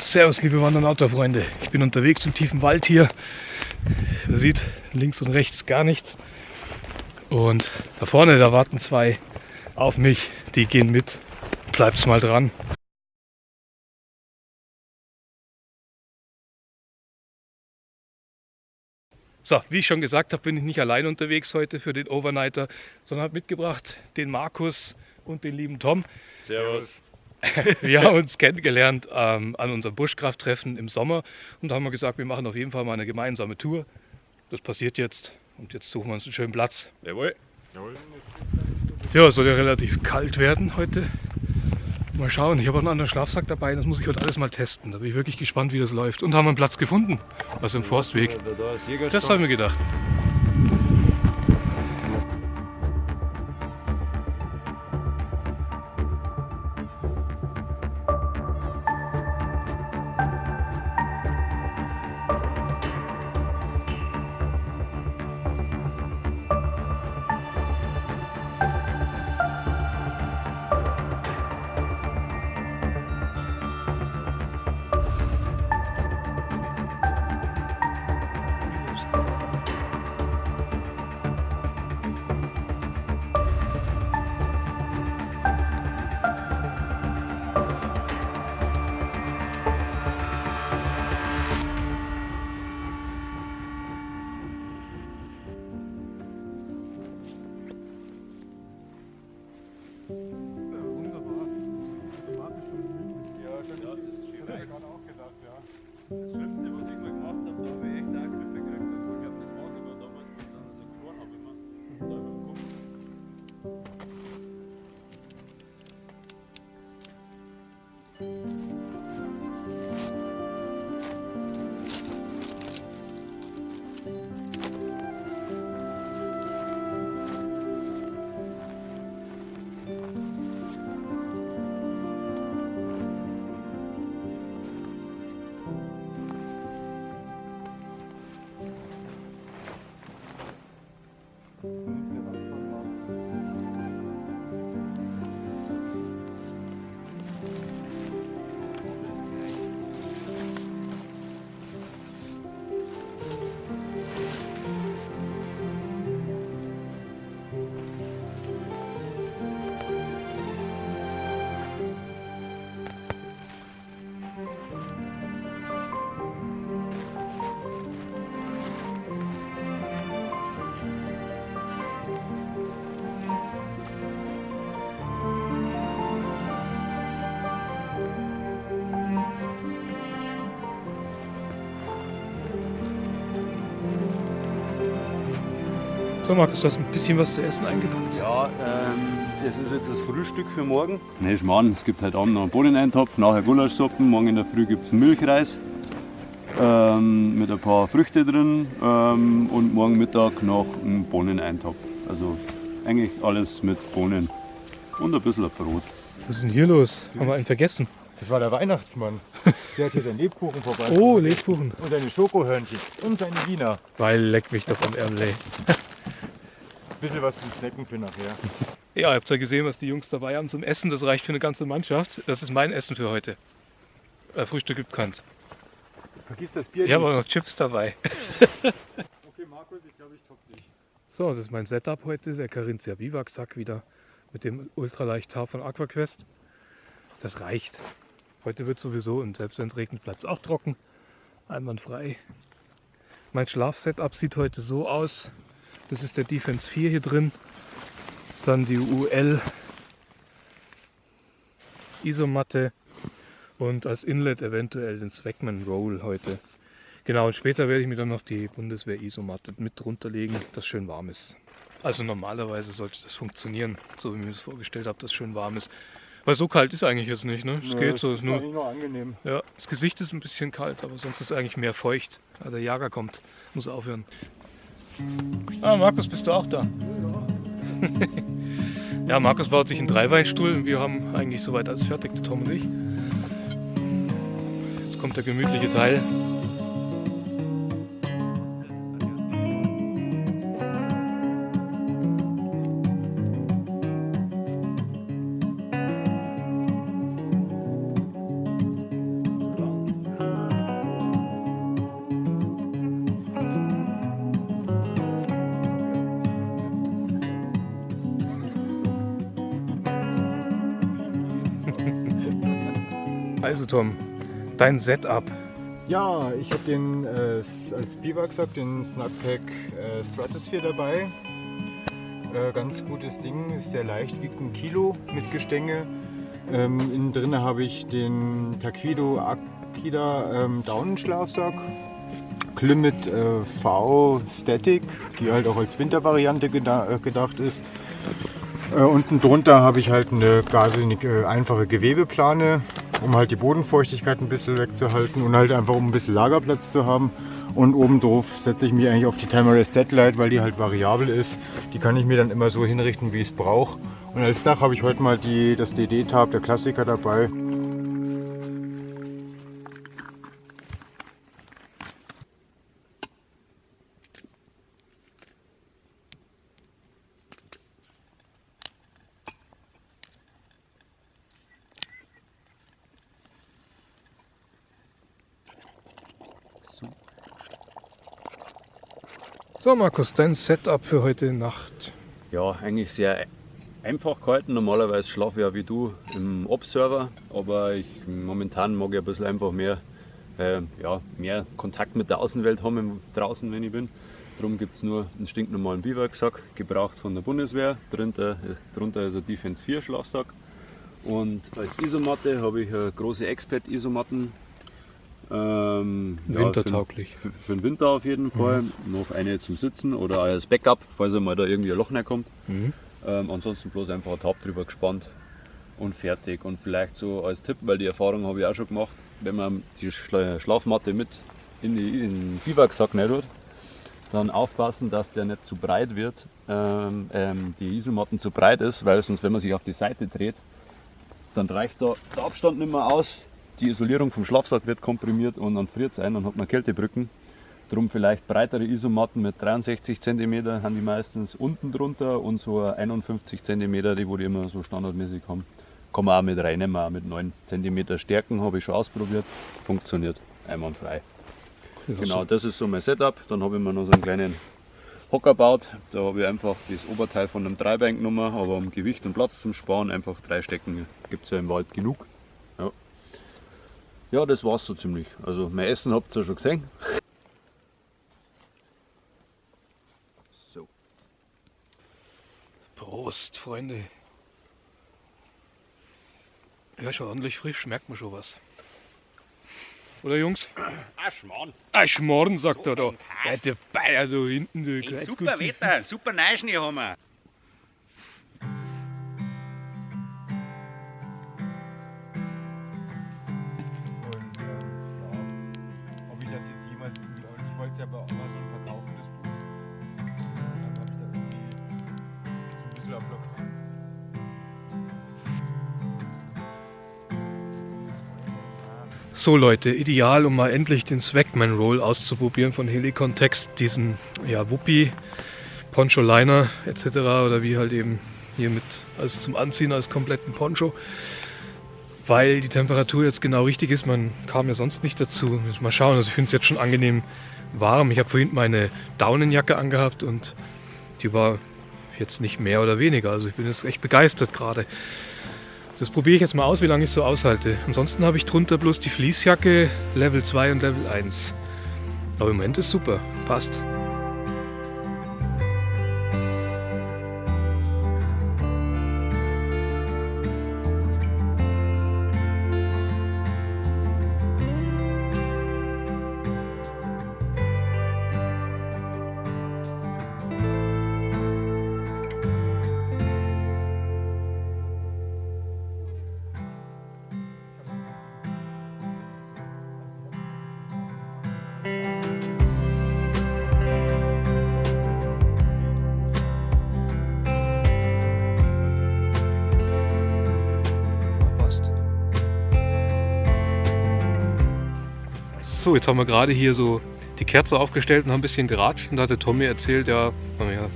Servus, liebe Wander- und Outdoor-Freunde. Ich bin unterwegs im tiefen Wald hier. Man sieht links und rechts gar nichts. Und da vorne, da warten zwei auf mich. Die gehen mit. Bleibt's mal dran. So, wie ich schon gesagt habe, bin ich nicht allein unterwegs heute für den Overnighter, sondern habe mitgebracht den Markus und den lieben Tom. Servus. Wir haben uns kennengelernt ähm, an unserem Buschkrafttreffen im Sommer und haben gesagt, wir machen auf jeden Fall mal eine gemeinsame Tour. Das passiert jetzt und jetzt suchen wir uns einen schönen Platz. Jawohl. Ja, es soll ja relativ kalt werden heute. Mal schauen, ich habe auch einen anderen Schlafsack dabei, das muss ich heute alles mal testen. Da bin ich wirklich gespannt, wie das läuft. Und haben einen Platz gefunden, also im Forstweg. Jägerstock. Das haben wir gedacht. So Markus, du hast ein bisschen was zu essen eingepackt. Ja, ähm, das ist jetzt das Frühstück für morgen. Nee, Schmarrn, es gibt heute Abend noch einen Bohneneintopf, nachher Gulaschsuppen, morgen in der Früh gibt es einen Milchreis ähm, mit ein paar Früchte drin ähm, und morgen Mittag noch einen Bohneneintopf. Also eigentlich alles mit Bohnen und ein bisschen Brot. Was ist denn hier los? Haben wir einen vergessen? Das war der Weihnachtsmann. Der hat hier seinen Lebkuchen vorbei. Oh, Lebkuchen. Und seine Schokohörnchen. Und seine Wiener. Weil leck mich doch am Ärmel. Ey. Bisschen was zum Snacken für nachher. Ja, ihr habt ja gesehen, was die Jungs dabei haben zum Essen. Das reicht für eine ganze Mannschaft. Das ist mein Essen für heute. Äh, Frühstück gibt keins. Vergiss das Bier Ich habe auch noch Chips dabei. Okay, Markus, ich glaube, ich top dich. So, das ist mein Setup heute. Der Carinthia Biwak Sack wieder mit dem ultraleicht Haar von AquaQuest. Das reicht. Heute wird sowieso und selbst wenn es regnet, bleibt es auch trocken. Einwandfrei. Mein Schlafsetup sieht heute so aus. Das ist der Defense 4 hier drin. Dann die UL Isomatte und als Inlet eventuell den Swagman Roll heute. Genau, und später werde ich mir dann noch die Bundeswehr Isomatte mit drunter legen, das schön warm ist. Also normalerweise sollte das funktionieren, so wie ich mir das vorgestellt habe, dass schön warm ist. Weil so kalt ist eigentlich jetzt nicht, ne? Es geht so. Ist Nur, nur, angenehm. ja, das Gesicht ist ein bisschen kalt, aber sonst ist es eigentlich mehr feucht. Ah, der Jager kommt, muss aufhören. Ah, Markus, bist du auch da? Ja, Markus baut sich einen Dreiweinstuhl und wir haben eigentlich soweit alles fertig, der Tom und ich. Jetzt kommt der gemütliche Teil. Also Tom, dein Setup. Ja, ich habe den äh, als Biwaksack den Snugpack äh, Stratosphere dabei. Äh, ganz gutes Ding, ist sehr leicht, wiegt ein Kilo mit Gestänge. Ähm, innen drin habe ich den Taquido Akida ähm, Daunenschlafsack. Climate äh, V Static, die halt auch als Wintervariante geda äh, gedacht ist. Äh, unten drunter habe ich halt eine wahnsinnig äh, einfache Gewebeplane, um halt die Bodenfeuchtigkeit ein bisschen wegzuhalten und halt einfach um ein bisschen Lagerplatz zu haben. Und oben drauf setze ich mich eigentlich auf die Tamarest Satellite, weil die halt variabel ist. Die kann ich mir dann immer so hinrichten, wie ich es brauche. Und als Dach habe ich heute mal die, das DD-Tab, der Klassiker dabei. So Markus, dein Setup für heute Nacht. Ja, eigentlich sehr einfach gehalten. Normalerweise schlafe ich ja wie du im Observer, aber ich, momentan mag ich ein bisschen einfach mehr, äh, ja, mehr Kontakt mit der Außenwelt haben draußen, wenn ich bin. Darum gibt es nur einen stinknormalen Biwaksack, gebraucht von der Bundeswehr. Drunter, drunter ist ein Defense 4 Schlafsack. Und als Isomatte habe ich eine große Expert-Isomatten ähm, Wintertauglich. Ja, für, für, den Winter auf jeden Fall. Mhm. Noch eine zum Sitzen oder als Backup, falls mal da irgendwie ein Loch reinkommt. Mhm. Ähm, ansonsten bloß einfach ein Tab drüber gespannt und fertig. Und vielleicht so als Tipp, weil die Erfahrung habe ich auch schon gemacht, wenn man die Schlafmatte mit in, die, in den Biwaksack nicht tut, dann aufpassen, dass der nicht zu breit wird, ähm, ähm, die Isomatten zu breit ist, weil sonst, wenn man sich auf die Seite dreht, dann reicht da der Abstand nicht mehr aus, die Isolierung vom Schlafsack wird komprimiert und dann friert es ein, dann hat man Kältebrücken. Drum vielleicht breitere Isomatten mit 63 cm haben die meistens unten drunter und so 51 cm, die wo die immer so standardmäßig haben. Kann man auch mit reinnehmen, auch mit 9 cm Stärken, habe ich schon ausprobiert. Funktioniert einwandfrei. Ja, genau, das ist so mein Setup. Dann habe ich mir noch so einen kleinen Hocker gebaut. Da habe ich einfach das Oberteil von einem Dreibein genommen, aber um Gewicht und Platz zum Sparen einfach drei Stecken gibt es ja im Wald genug. Ja, das war's so ziemlich. Also mein Essen habt ihr ja schon gesehen. So. Prost, Freunde. Ja, schon ordentlich frisch, merkt man schon was. Oder Jungs? Aschmorn. Aschmorn, sagt so er da. Ja, der Bayer da hinten. Du, super Wetter, super Neuschnee haben wir. So Leute, ideal, um mal endlich den Swagman Roll auszuprobieren von Helicon Text, diesen ja, Wuppi, Poncho Liner etc. oder wie halt eben hier mit also zum Anziehen als kompletten Poncho. Weil die Temperatur jetzt genau richtig ist, man kam ja sonst nicht dazu. Mal schauen, also ich finde es jetzt schon angenehm warm. Ich habe vorhin meine Daunenjacke angehabt und die war jetzt nicht mehr oder weniger. Also ich bin jetzt echt begeistert gerade. Das probiere ich jetzt mal aus, wie lange ich so aushalte. Ansonsten habe ich drunter bloß die Fließjacke Level 2 und Level 1. Aber im Moment ist super, passt. So, jetzt haben wir gerade hier so die Kerze aufgestellt und haben ein bisschen geratscht. Und da hatte Tommy erzählt, ja,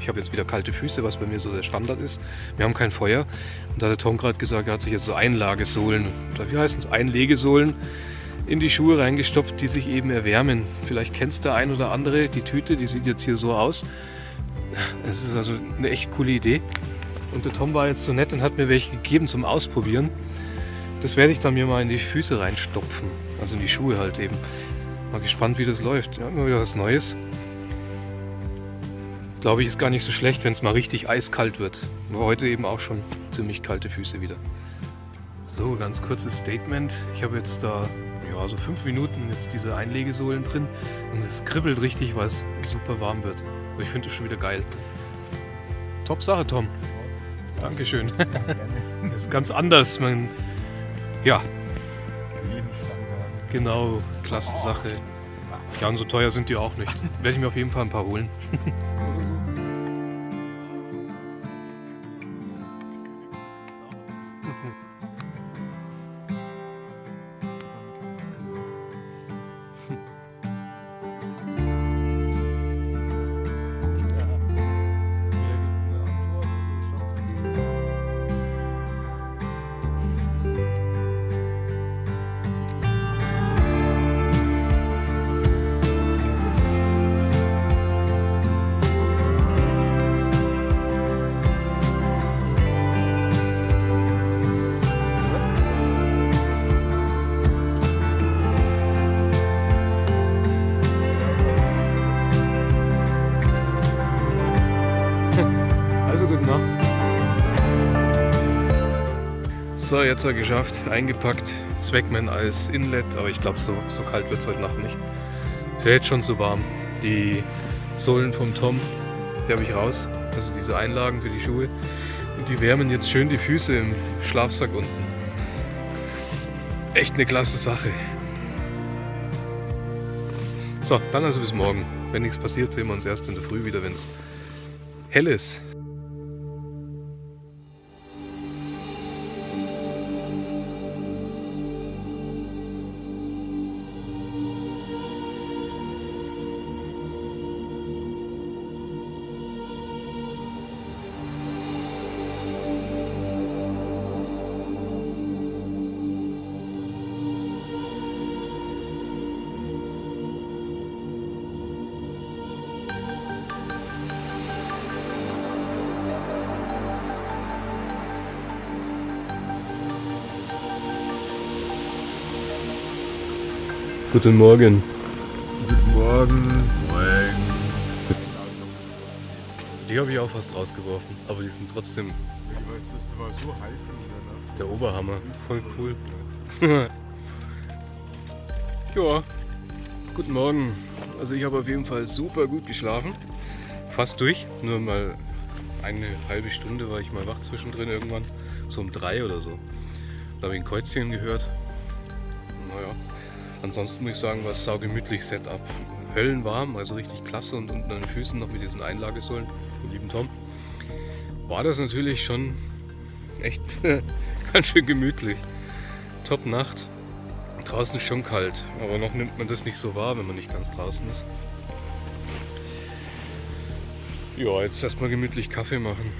ich habe jetzt wieder kalte Füße, was bei mir so der Standard ist. Wir haben kein Feuer. Und da hat Tom gerade gesagt, er hat sich jetzt so Einlagesohlen, wie heißen es, Einlegesohlen in die Schuhe reingestopft, die sich eben erwärmen. Vielleicht kennst der ein oder andere die Tüte, die sieht jetzt hier so aus. Es ist also eine echt coole Idee. Und der Tom war jetzt so nett und hat mir welche gegeben zum Ausprobieren. das werde ich dann mir mal in die Füße reinstopfen. Also in die Schuhe halt eben. Mal gespannt, wie das läuft. Ja, immer wieder was Neues. Glaube ich, ist gar nicht so schlecht, wenn es mal richtig eiskalt wird. Nur heute eben auch schon ziemlich kalte Füße wieder. So, ganz kurzes Statement. Ich habe jetzt da ja, so fünf Minuten jetzt diese Einlegesohlen drin und es kribbelt richtig, weil es super warm wird. Aber ich finde es schon wieder geil. Top Sache, Tom. Dankeschön. das ist ganz anders. Man, ja. Genau, klasse Sache. Ja, und so teuer sind die auch nicht. Werde ich mir auf jeden Fall ein paar holen. So, jetzt er geschafft, eingepackt. Swagman als Inlet, aber ich glaube, so, so kalt wird es heute Nacht nicht. Ist ja jetzt schon so warm. Die Sohlen vom Tom, die habe ich raus. Also diese Einlagen für die Schuhe. Und die wärmen jetzt schön die Füße im Schlafsack unten. Echt eine klasse Sache. So, dann also bis morgen. Wenn nichts passiert, sehen wir uns erst in der Früh wieder, wenn es hell ist. Guten Morgen. Guten Morgen. Morgen. Die habe ich auch fast rausgeworfen, aber die sind trotzdem Ich weiß, das war so heiß in der Nacht. der Oberhammer. Voll cool. ja, guten Morgen. Also ich habe auf jeden Fall super gut geschlafen. Fast durch. Nur mal eine halbe Stunde war ich mal wach zwischendrin irgendwann. So um drei oder so. Da habe ich ein Kreuzchen gehört. Naja. Ansonsten muss ich sagen, war es saugemütlich Setup. Höllenwarm, also richtig klasse und unten an den Füßen noch mit diesen Einlagesohlen vom lieben Tom. War das natürlich schon echt ganz schön gemütlich. Top Nacht. Draußen ist schon kalt, aber noch nimmt man das nicht so wahr, wenn man nicht ganz draußen ist. Ja, jetzt erstmal gemütlich Kaffee machen.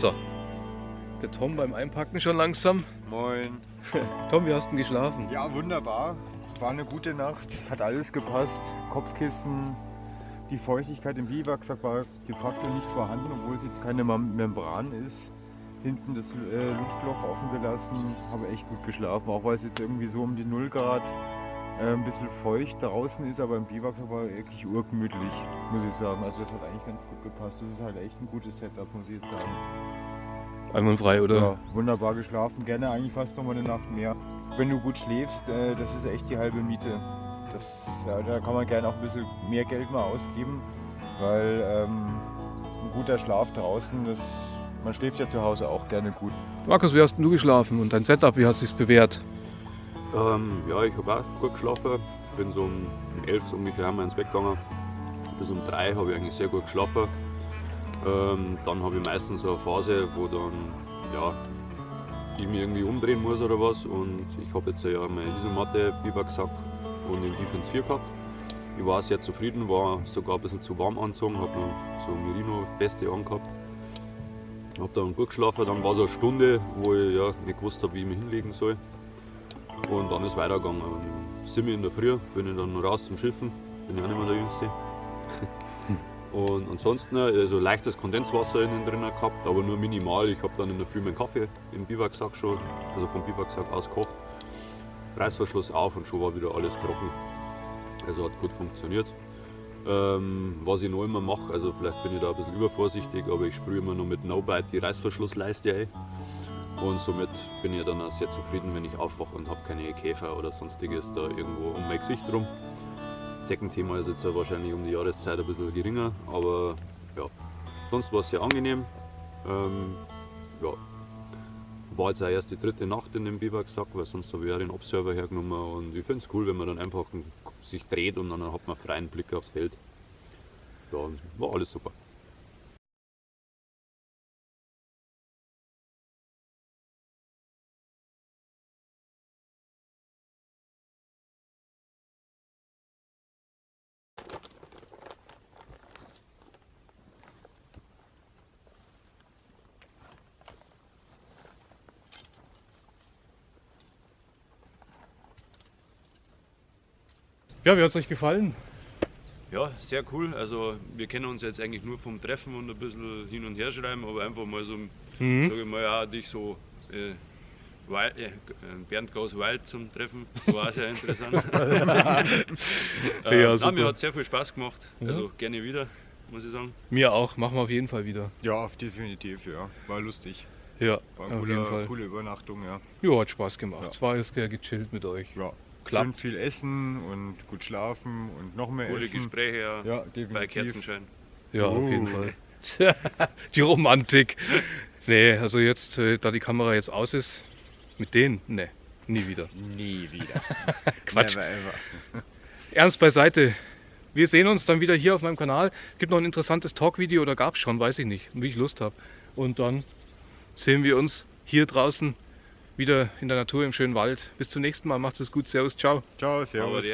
So. Der Tom beim Einpacken schon langsam. Moin. Tom, wie hast du denn geschlafen? Ja, wunderbar. War eine gute Nacht. Hat alles gepasst. Kopfkissen. Die Feuchtigkeit im Biwaksack war de facto nicht vorhanden, obwohl es jetzt keine Mem- Membran ist. Hinten das äh, Luftloch offen gelassen. Habe echt gut geschlafen. Auch weil es jetzt irgendwie so um die 0 Grad äh, ein bisschen feucht draußen ist, aber im Biwaksack war wirklich urgemütlich, muss ich sagen. Also das hat eigentlich ganz gut gepasst. Das ist halt echt ein gutes Setup, muss ich jetzt sagen. Einwandfrei, oder? Ja, wunderbar geschlafen. Gerne eigentlich fast noch mal eine Nacht mehr. Wenn du gut schläfst, äh, das ist echt die halbe Miete. Das, ja, da kann man gerne auch ein bisschen mehr Geld mal ausgeben, weil ähm, ein guter Schlaf draußen, das man schläft ja zu Hause auch gerne gut. Markus, wie hast denn du geschlafen und dein Setup, wie hast du es bewährt? Ähm, ja, ich habe auch gut geschlafen. Bin so um 11 so ungefähr haben wir ins Bett gegangen. Bis um 3 habe ich eigentlich sehr gut geschlafen. Ähm, dann habe ich meistens so eine Phase, wo dann ja, ich mich irgendwie umdrehen muss oder was. Und ich habe jetzt ja meine Isomatte, Biwaksack und den Defense 4 gehabt. Ich war sehr zufrieden, war sogar ein bisschen zu warm angezogen, habe noch so Merino-Beste angehabt. Habe dann gut geschlafen, dann war so eine Stunde, wo ich ja, nicht gewusst habe, wie ich mich hinlegen soll. Und dann ist es weitergegangen. Und wir in der Früh, bin ich dann raus zum Schiffen, bin ich auch nicht mehr der Jüngste. Und ansonsten also leichtes Kondenswasser innen drin gehabt, aber nur minimal. Ich habe dann in der Früh meinen Kaffee im Biwaksack schon, also vom Biwaksack aus gekocht. Reißverschluss auf und schon war wieder alles trocken. Also hat gut funktioniert. Ähm, was ich noch immer mache, also vielleicht bin ich da ein bisschen übervorsichtig, aber ich sprühe immer nur mit No-Bite die Reißverschlussleiste ein. Und somit bin ich dann auch sehr zufrieden, wenn ich aufwache und habe keine Käfer oder sonstiges da irgendwo um mein Gesicht rum. Zeckenthema ist jetzt wahrscheinlich um die Jahreszeit ein bisschen geringer, aber ja, sonst war es sehr angenehm. Ähm, ja, war jetzt auch erst die dritte Nacht in dem Biwaksack, weil sonst habe ich auch den Observer hergenommen und ich finde es cool, wenn man dann einfach sich dreht und dann hat man freien Blick aufs Feld. Ja, war alles super. Ja, wie hat es euch gefallen? Ja, sehr cool. Also wir kennen uns jetzt eigentlich nur vom Treffen und ein bisschen hin und her schreiben, aber einfach mal so, mhm. sage ich mal, ja, dich so äh, Wild, äh, Bernd Gauss Wild zum Treffen, war sehr interessant. äh, ja, super. mir hat sehr viel Spaß gemacht, also ja. gerne wieder, muss ich sagen. Mir auch, machen wir auf jeden Fall wieder. Ja, definitiv, ja. War lustig. Ja, war eine auf coole, jeden Fall. coole Übernachtung, ja. Ja, hat Spaß gemacht. Es war jetzt gechillt mit euch. Ja, klappt. Schön viel essen und gut schlafen und noch mehr Coole essen. Gespräche ja, ja definitiv. bei Kerzenschein. Ja, oh. auf jeden oh. Fall. die Romantik. Nee, also jetzt, äh, da die Kamera jetzt aus ist, mit denen, nee, nie wieder. Nie wieder. Quatsch. Never ever. Ernst beiseite. Wir sehen uns dann wieder hier auf meinem Kanal. Gibt noch ein interessantes Talk-Video, oder gab es schon, weiß ich nicht, wie ich Lust habe. Und dann sehen wir uns hier draußen wieder in der Natur im schönen Wald. Bis zum nächsten Mal. Macht es gut. Servus. Ciao. Ciao. Servus.